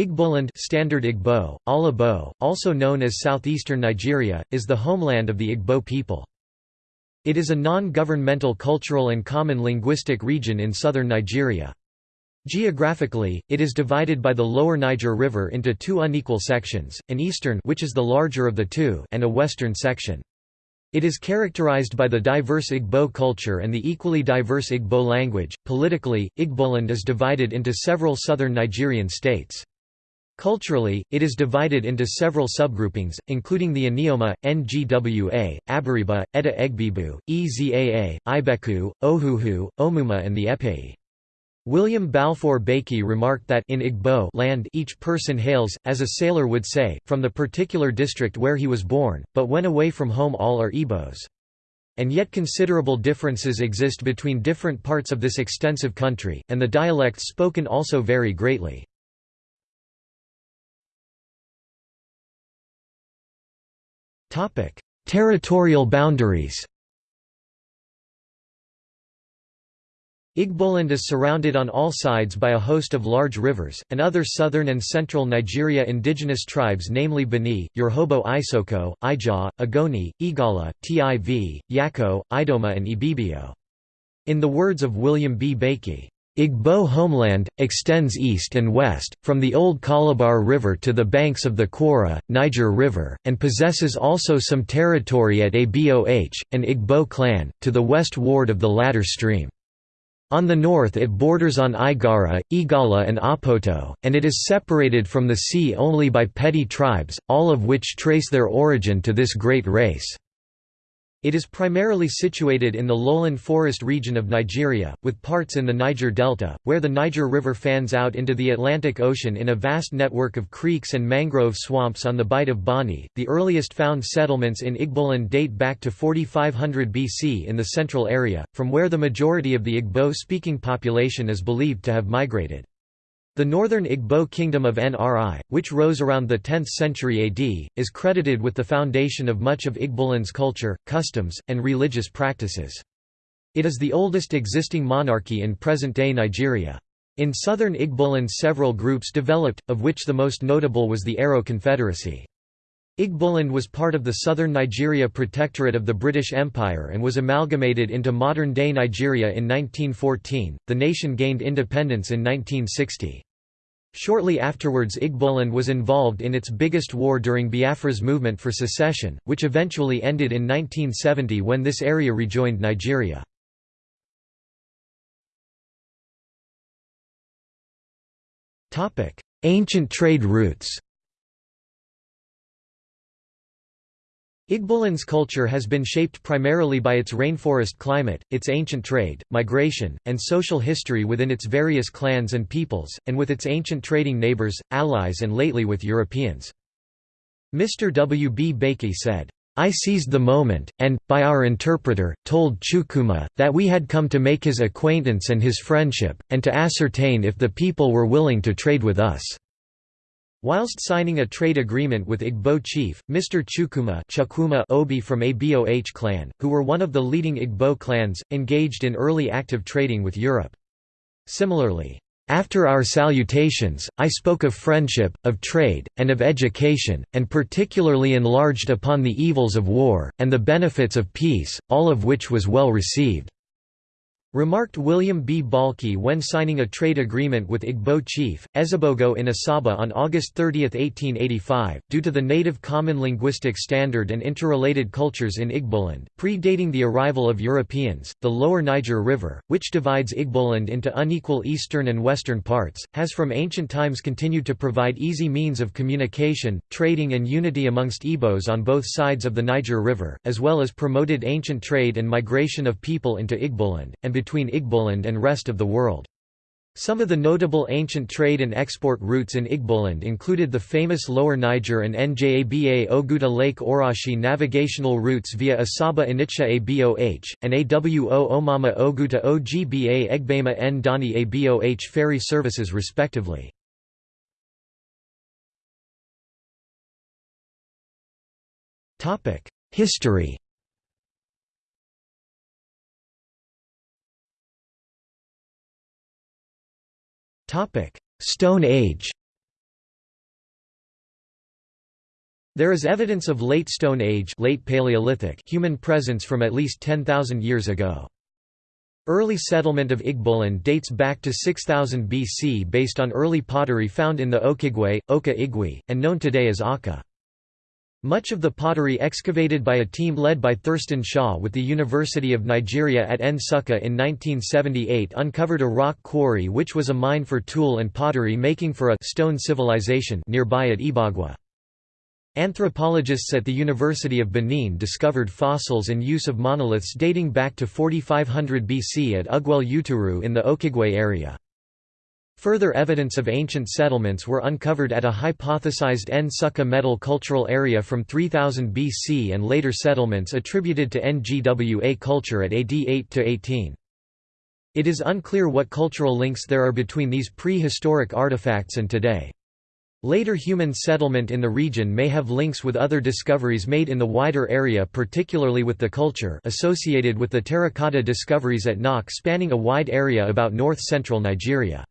Igboland Standard Igbo, Ala Igbo, also known as southeastern Nigeria, is the homeland of the Igbo people. It is a non-governmental cultural and common linguistic region in southern Nigeria. Geographically, it is divided by the lower Niger River into two unequal sections, an eastern which is the larger of the two and a western section. It is characterized by the diverse Igbo culture and the equally diverse Igbo language. Politically, Igboland is divided into several southern Nigerian states. Culturally, it is divided into several subgroupings, including the Anioma, Ngwa, Abariba, Eda Egbibu, Ezaa, Ibeku, Ohuhu, Omuma and the Epei. William Balfour Beatty remarked that in Igbo land each person hails, as a sailor would say, from the particular district where he was born, but when away from home all are Igbos. And yet considerable differences exist between different parts of this extensive country, and the dialects spoken also vary greatly. Territorial boundaries Igboland is surrounded on all sides by a host of large rivers, and other southern and central Nigeria indigenous tribes namely Bini, Urhobo Isoko, Ijaw, Ogoni, Igala, Tiv, Yako, Idoma and Ibibio. In the words of William B. Beatty, Igbo homeland, extends east and west, from the old Calabar River to the banks of the Kwara, Niger River, and possesses also some territory at Aboh, an Igbo clan, to the west ward of the latter stream. On the north it borders on Igara, Igala and Apoto, and it is separated from the sea only by petty tribes, all of which trace their origin to this great race. It is primarily situated in the lowland forest region of Nigeria, with parts in the Niger Delta, where the Niger River fans out into the Atlantic Ocean in a vast network of creeks and mangrove swamps on the Bight of Bonny. The earliest found settlements in Igboland date back to 4500 BC in the central area, from where the majority of the Igbo speaking population is believed to have migrated. The northern Igbo kingdom of Nri, which rose around the 10th century AD, is credited with the foundation of much of Igboland's culture, customs, and religious practices. It is the oldest existing monarchy in present-day Nigeria. In southern Igboland several groups developed, of which the most notable was the Aro Confederacy. Igboland was part of the southern Nigeria Protectorate of the British Empire and was amalgamated into modern-day Nigeria in 1914. The nation gained independence in 1960. Shortly afterwards Igboland was involved in its biggest war during Biafra's movement for secession, which eventually ended in 1970 when this area rejoined Nigeria. Ancient trade routes Igboland's culture has been shaped primarily by its rainforest climate, its ancient trade, migration, and social history within its various clans and peoples, and with its ancient trading neighbors, allies and lately with Europeans. Mr. W. B. Beatty said, I seized the moment, and, by our interpreter, told Chukuma, that we had come to make his acquaintance and his friendship, and to ascertain if the people were willing to trade with us. Whilst signing a trade agreement with Igbo chief, Mr. Chukuma, Chukwuma Obi from Aboh clan, who were one of the leading Igbo clans, engaged in early active trading with Europe. Similarly, after our salutations, I spoke of friendship, of trade, and of education, and particularly enlarged upon the evils of war, and the benefits of peace, all of which was well received. Remarked William B. Baikie when signing a trade agreement with Igbo chief, Ezebogo in Asaba on August 30, 1885, due to the native common linguistic standard and interrelated cultures in Igboland, predating the arrival of Europeans, the lower Niger River, which divides Igboland into unequal eastern and western parts, has from ancient times continued to provide easy means of communication, trading and unity amongst Igbos on both sides of the Niger River, as well as promoted ancient trade and migration of people into Igboland, and between Igboland and rest of the world. Some of the notable ancient trade and export routes in Igboland included the famous Lower Niger and Njaba Oguta Lake Orashi navigational routes via Asaba Onitsha Aboh, and Awo Omama Oguta Ogba Egbema N Dani Aboh ferry services respectively. History Stone Age There is evidence of Late Stone Age late Paleolithic human presence from at least 10,000 years ago. Early settlement of Igboland dates back to 6000 BC based on early pottery found in the Okigwe, Oka Igwe, and known today as Aka. Much of the pottery excavated by a team led by Thurston Shaw with the University of Nigeria at Nsukka in 1978 uncovered a rock quarry which was a mine for tool and pottery making for a stone civilization nearby at Ibagwa. Anthropologists at the University of Benin discovered fossils and use of monoliths dating back to 4500 BC at Ugwuele Uturu in the Okigwe area. Further evidence of ancient settlements were uncovered at a hypothesized Nsukka metal cultural area from 3000 BC and later settlements attributed to Ngwa culture at AD 8 to 18. It is unclear what cultural links there are between these prehistoric artifacts and today. Later human settlement in the region may have links with other discoveries made in the wider area particularly with the culture associated with the terracotta discoveries at Nok spanning a wide area about north-central Nigeria.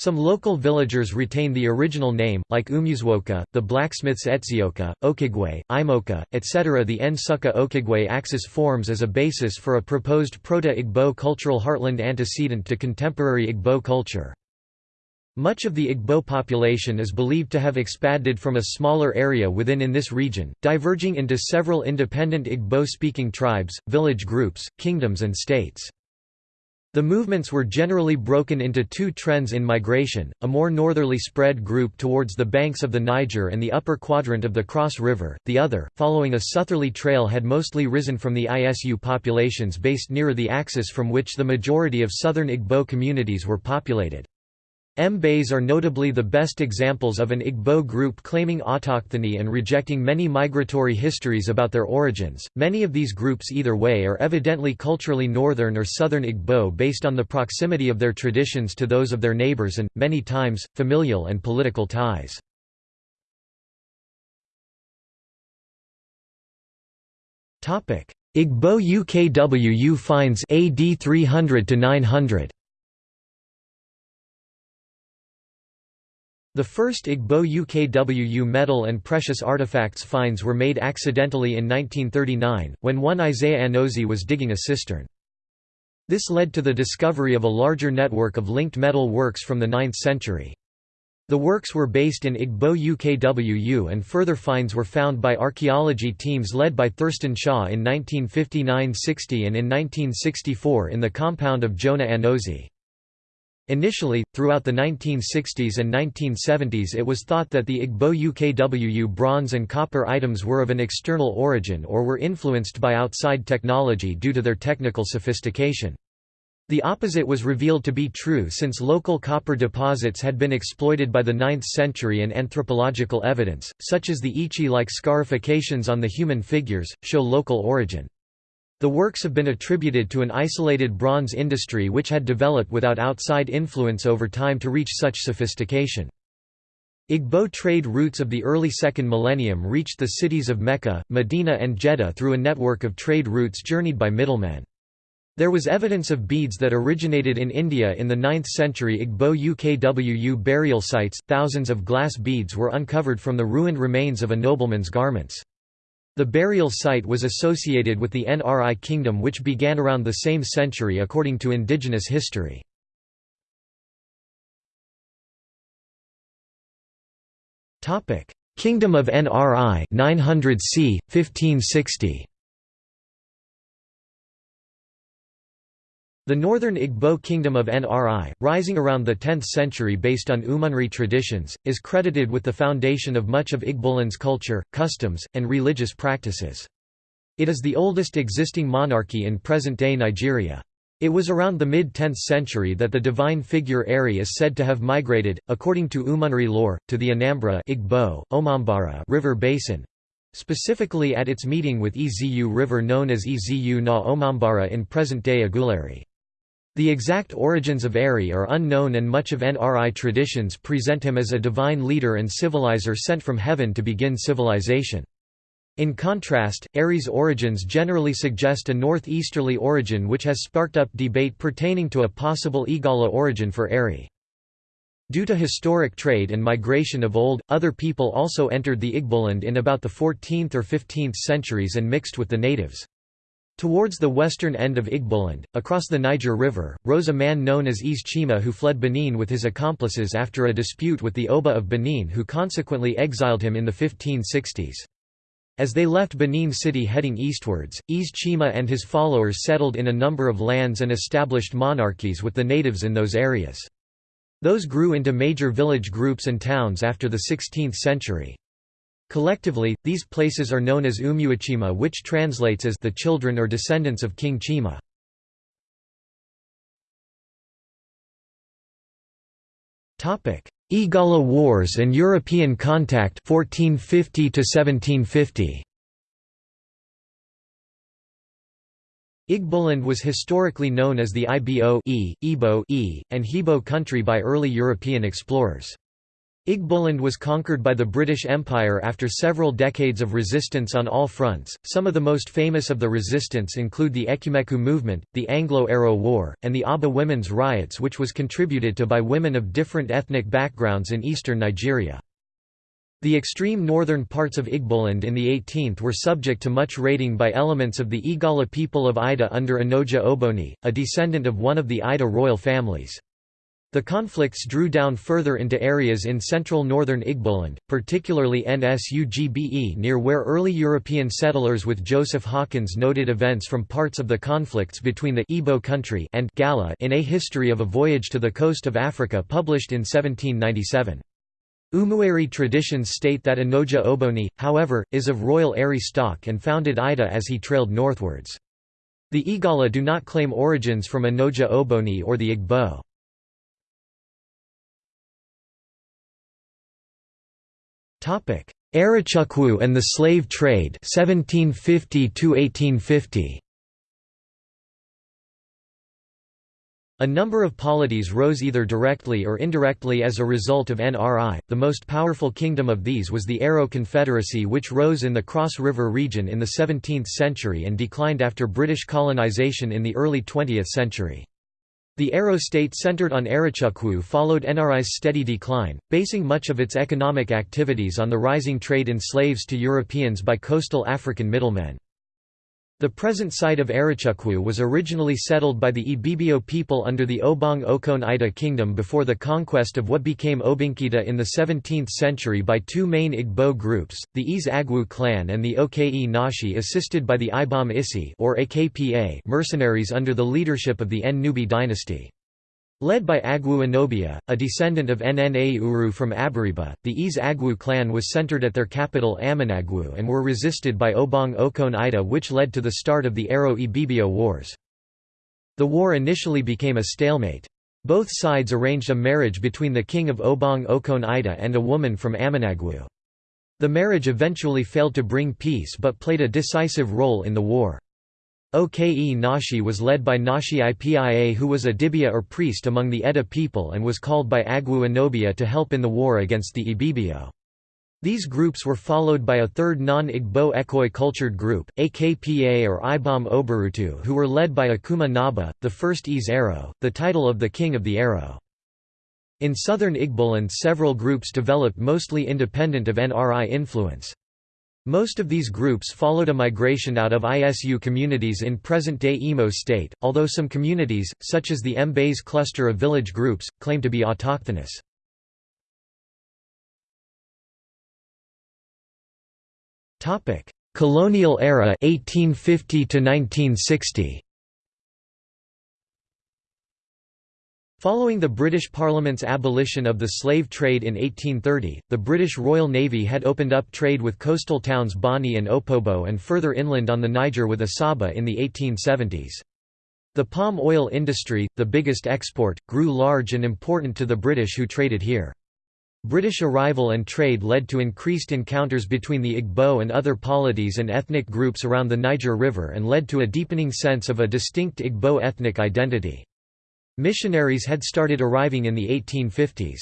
Some local villagers retain the original name, like Umuzwoka, the blacksmiths Etzioka, Okigwe, Imoka, etc. The Nsukka Okigwe axis forms as a basis for a proposed Proto-Igbo cultural heartland antecedent to contemporary Igbo culture. Much of the Igbo population is believed to have expanded from a smaller area within in this region, diverging into several independent Igbo-speaking tribes, village groups, kingdoms and states. The movements were generally broken into two trends in migration, a more northerly spread group towards the banks of the Niger and the upper quadrant of the Cross River, the other, following a southerly trail had mostly risen from the ISU populations based nearer the axis from which the majority of southern Igbo communities were populated. Mbaise are notably the best examples of an Igbo group claiming autochthony and rejecting many migratory histories about their origins. Many of these groups either way are evidently culturally northern or southern Igbo based on the proximity of their traditions to those of their neighbors and, many times, familial and political ties. Igbo UKWU finds AD 300 to 900 The first Igbo UKWU metal and precious artifacts finds were made accidentally in 1939, when one Isaiah Anozie was digging a cistern. This led to the discovery of a larger network of linked metal works from the 9th century. The works were based in Igbo UKWU and further finds were found by archaeology teams led by Thurston Shaw in 1959–60 and in 1964 in the compound of Jonah Anozie. Initially, throughout the 1960s and 1970s it was thought that the Igbo UKWU bronze and copper items were of an external origin or were influenced by outside technology due to their technical sophistication. The opposite was revealed to be true since local copper deposits had been exploited by the 9th century and anthropological evidence, such as the Ichi-like scarifications on the human figures, show local origin. The works have been attributed to an isolated bronze industry which had developed without outside influence over time to reach such sophistication. Igbo trade routes of the early second millennium reached the cities of Mecca, Medina and Jeddah through a network of trade routes journeyed by middlemen. There was evidence of beads that originated in India in the 9th century Igbo UKWU burial sites. Thousands of glass beads were uncovered from the ruined remains of a nobleman's garments. The burial site was associated with the Nri kingdom which began around the same century according to indigenous history. Kingdom of Nri 900 c. 1560. The northern Igbo kingdom of Nri, rising around the 10th century based on Umunri traditions, is credited with the foundation of much of Igboland's culture, customs, and religious practices. It is the oldest existing monarchy in present-day Nigeria. It was around the mid-10th century that the divine figure Eri is said to have migrated, according to Umunri lore, to the Anambra Igbo, Omambara river basin, specifically at its meeting with Ezu River known as Ezu na Omambara in present-day Aguleri. The exact origins of Eri are unknown and much of Nri traditions present him as a divine leader and civilizer sent from heaven to begin civilization. In contrast, Eri's origins generally suggest a northeasterly origin which has sparked up debate pertaining to a possible Igala origin for Eri. Due to historic trade and migration of old, other people also entered the Igboland in about the 14th or 15th centuries and mixed with the natives. Towards the western end of Igboland, across the Niger River, rose a man known as Eze Chima who fled Benin with his accomplices after a dispute with the Oba of Benin who consequently exiled him in the 1560s. As they left Benin City heading eastwards, Eze Chima and his followers settled in a number of lands and established monarchies with the natives in those areas. Those grew into major village groups and towns after the 16th century. Collectively, these places are known as Umuachima which translates as the children or descendants of King Chima. Igala Wars and European contact 1450 1750. Igboland was historically known as the Ibo e, e, and Hibo country by early European explorers. Igboland was conquered by the British Empire after several decades of resistance on all fronts. Some of the most famous of the resistance include the Ekumeku movement, the Anglo-Aro War, and the Aba women's riots which was contributed to by women of different ethnic backgrounds in eastern Nigeria. The extreme northern parts of Igboland in the 18th were subject to much raiding by elements of the Igala people of Ida under Onoja Oboni, a descendant of one of the Ida royal families. The conflicts drew down further into areas in central northern Igboland, particularly Nsugbe near where early European settlers with Joseph Hawkins noted events from parts of the conflicts between the Igbo country and Gala in A History of a Voyage to the Coast of Africa published in 1797. Umueri traditions state that Onoja Oboni, however, is of royal Eri stock and founded Ida as he trailed northwards. The Igala do not claim origins from Onoja Oboni or the Igbo. Arochukwu and the slave trade 1750 1850 A number of polities rose either directly or indirectly as a result of NRI. The most powerful kingdom of these was the Aro Confederacy, which rose in the Cross River region in the 17th century and declined after British colonization in the early 20th century. The Aro state centered on Arochukwu followed NRI's steady decline, basing much of its economic activities on the rising trade in slaves to Europeans by coastal African middlemen. The present site of Arochukwu was originally settled by the Ibibio people under the Obong Okon Ida kingdom before the conquest of what became Obinkita in the 17th century by two main Igbo groups, the Eze Agwu clan and the Oke Nashi assisted by the Ibom Isi or AKPA mercenaries under the leadership of the En-Nubi dynasty. Led by Agwu Anobia, a descendant of Nna Uru from Abariba, the Eze Agwu clan was centered at their capital Amanagwu and were resisted by Obong Okon Ida which led to the start of the Aro Ibibio Wars. The war initially became a stalemate. Both sides arranged a marriage between the king of Obong Okon Ida and a woman from Amanagwu. The marriage eventually failed to bring peace but played a decisive role in the war. Oke Nashi was led by Nashi Ipia who was a dibia or priest among the Edda people and was called by Agwu Anobia to help in the war against the Ibibio. These groups were followed by a third non-Igbo Ekoi cultured group, AKPA or Ibom Obarutu who were led by Akuma Naba, the first Eze Aro, the title of the king of the Aro. In southern Igboland several groups developed mostly independent of NRI influence. Most of these groups followed a migration out of ISU communities in present-day Imo state, although some communities, such as the Mbaise cluster of village groups, claim to be autochthonous. Colonial era 1850 to 1960 Following the British Parliament's abolition of the slave trade in 1830, the British Royal Navy had opened up trade with coastal towns Bonny and Opobo and further inland on the Niger with Asaba in the 1870s. The palm oil industry, the biggest export, grew large and important to the British who traded here. British arrival and trade led to increased encounters between the Igbo and other polities and ethnic groups around the Niger River and led to a deepening sense of a distinct Igbo ethnic identity. Missionaries had started arriving in the 1850s.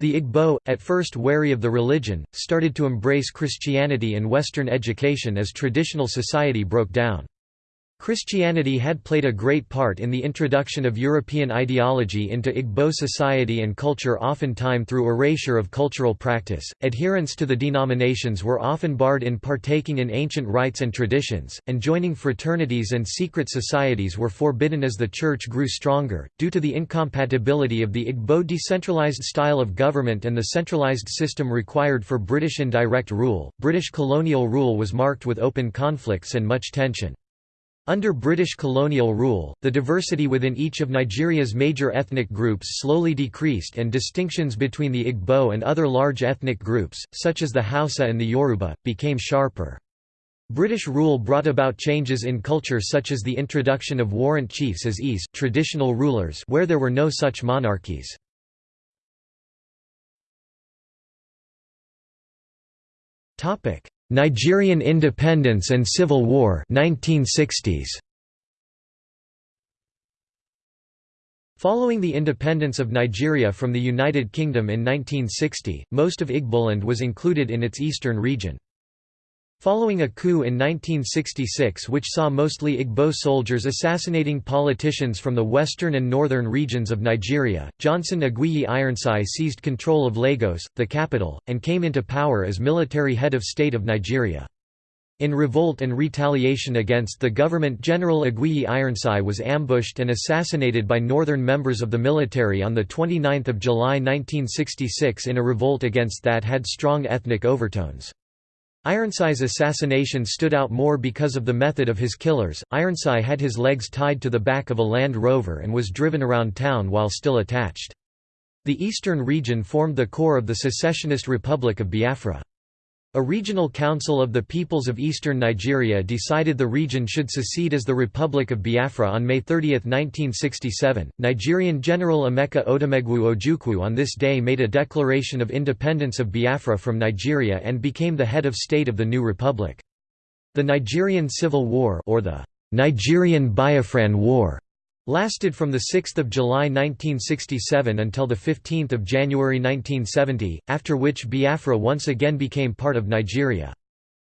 The Igbo, at first wary of the religion, started to embrace Christianity and Western education as traditional society broke down. Christianity had played a great part in the introduction of European ideology into Igbo society and culture oftentimes through erasure of cultural practice. Adherents to the denominations were often barred in partaking in ancient rites and traditions, and joining fraternities and secret societies were forbidden as the church grew stronger, due to the incompatibility of the Igbo decentralized style of government and the centralized system required for British indirect rule. British colonial rule was marked with open conflicts and much tension. Under British colonial rule, the diversity within each of Nigeria's major ethnic groups slowly decreased and distinctions between the Igbo and other large ethnic groups, such as the Hausa and the Yoruba, became sharper. British rule brought about changes in culture such as the introduction of warrant chiefs as Is traditional rulers where there were no such monarchies. Nigerian independence and civil war 1960s. Following the independence of Nigeria from the United Kingdom in 1960, most of Igboland was included in its eastern region. Following a coup in 1966 which saw mostly Igbo soldiers assassinating politicians from the western and northern regions of Nigeria, Johnson Aguiyi Ironsi seized control of Lagos, the capital, and came into power as military head of state of Nigeria. In revolt and retaliation against the government General Aguiyi Ironsi was ambushed and assassinated by northern members of the military on 29 July 1966 in a revolt against that had strong ethnic overtones. Ironsi's assassination stood out more because of the method of his killers. Ironsi had his legs tied to the back of a Land Rover and was driven around town while still attached. The eastern region formed the core of the secessionist Republic of Biafra. A regional council of the peoples of eastern Nigeria decided the region should secede as the Republic of Biafra on May 30, 1967. Nigerian General Emeka Odumegwu Ojukwu on this day made a declaration of independence of Biafra from Nigeria and became the head of state of the new republic. The Nigerian Civil War or the Nigerian Biafran War lasted from 6 July 1967 until 15 January 1970, after which Biafra once again became part of Nigeria.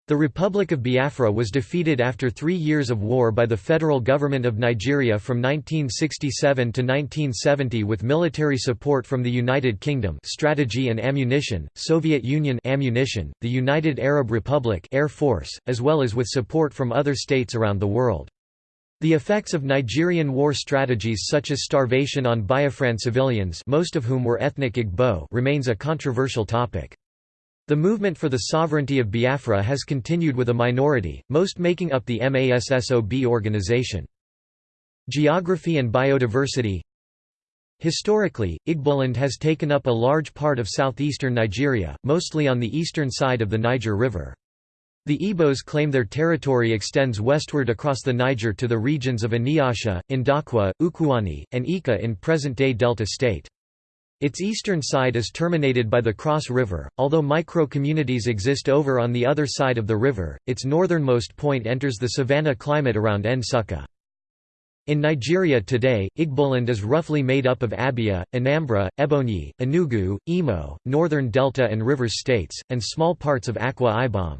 The Republic of Biafra was defeated after three years of war by the federal government of Nigeria from 1967 to 1970 with military support from the United Kingdom strategy and ammunition, Soviet Union ammunition, the United Arab Republic Air Force, as well as with support from other states around the world. The effects of Nigerian war strategies such as starvation on Biafran civilians most of whom were ethnic Igbo remains a controversial topic. The movement for the sovereignty of Biafra has continued with a minority, most making up the MASSOB organization. Geography and biodiversity Historically, Igboland has taken up a large part of southeastern Nigeria, mostly on the eastern side of the Niger River. The Igbos claim their territory extends westward across the Niger to the regions of Aniasha, Ndokwa, Ukuani, and Ika in present-day Delta State. Its eastern side is terminated by the Cross River, although micro-communities exist over on the other side of the river, its northernmost point enters the savanna climate around Nsukka. In Nigeria today, Igboland is roughly made up of Abia, Anambra, Ebonyi, Enugu, Imo, Northern Delta and Rivers states, and small parts of Akwa Ibom.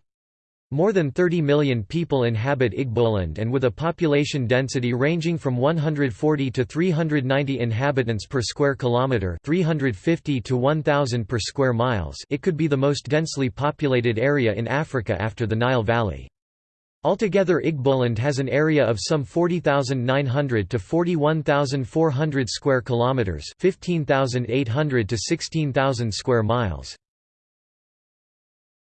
More than 30 million people inhabit Igboland and with a population density ranging from 140 to 390 inhabitants per square kilometre 350 to 1000 per square miles it could be the most densely populated area in Africa after the Nile Valley. Altogether Igboland has an area of some 40,900 to 41,400 square kilometers, 15,800 to 16,000 square miles.